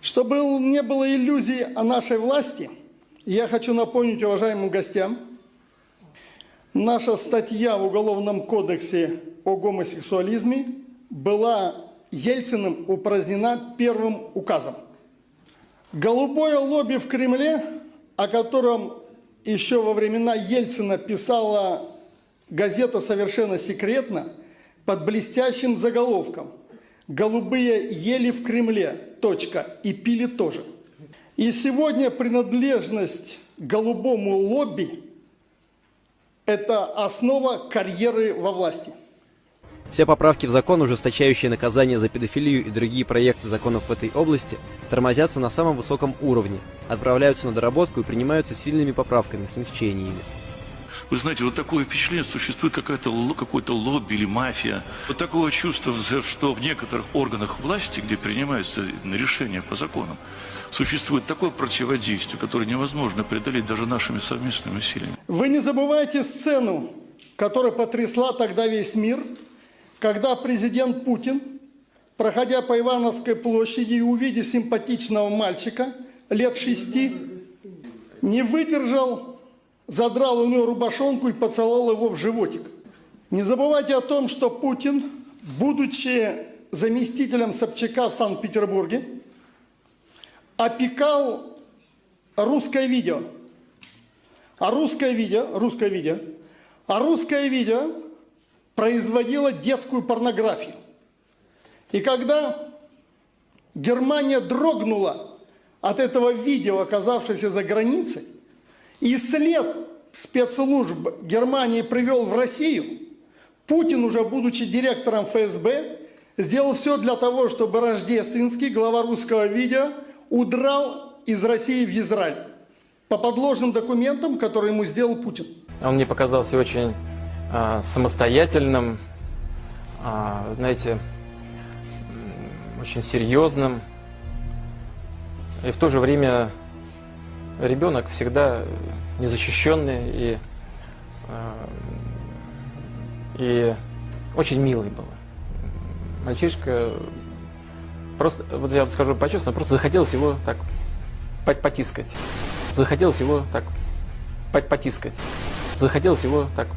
Чтобы не было иллюзий о нашей власти, я хочу напомнить уважаемым гостям, наша статья в Уголовном кодексе о гомосексуализме была Ельциным упразднена первым указом. Голубое лобби в Кремле, о котором еще во времена Ельцина писала газета «Совершенно секретно» под блестящим заголовком «Голубые ели в Кремле. Точка. И пили тоже». И сегодня принадлежность голубому лобби – это основа карьеры во власти. Все поправки в закон, ужесточающие наказания за педофилию и другие проекты законов в этой области, тормозятся на самом высоком уровне, отправляются на доработку и принимаются сильными поправками, смягчениями. Вы знаете, вот такое впечатление, существует какое-то какое-то лобби или мафия. Вот такого чувства, что в некоторых органах власти, где принимаются решения по законам, существует такое противодействие, которое невозможно преодолеть даже нашими совместными усилиями. Вы не забывайте сцену, которая потрясла тогда весь мир – когда президент Путин, проходя по Ивановской площади и увидя симпатичного мальчика лет шести, не выдержал, задрал у него рубашонку и поцеловал его в животик. Не забывайте о том, что Путин, будучи заместителем Собчака в Санкт-Петербурге, опекал русское видео. А русское видео, русское видео, а русское видео производила детскую порнографию. И когда Германия дрогнула от этого видео, оказавшееся за границей, и след спецслужб Германии привел в Россию, Путин, уже будучи директором ФСБ, сделал все для того, чтобы Рождественский, глава русского видео, удрал из России в Израиль по подложным документам, которые ему сделал Путин. Он мне показался очень а, самостоятельным, а, знаете, очень серьезным. И в то же время ребенок всегда незащищенный и, а, и очень милый был. Мальчишка, просто, вот я вам скажу по-честному, просто захотелось его так потискать. Захотелось его так потискать. Захотелось его так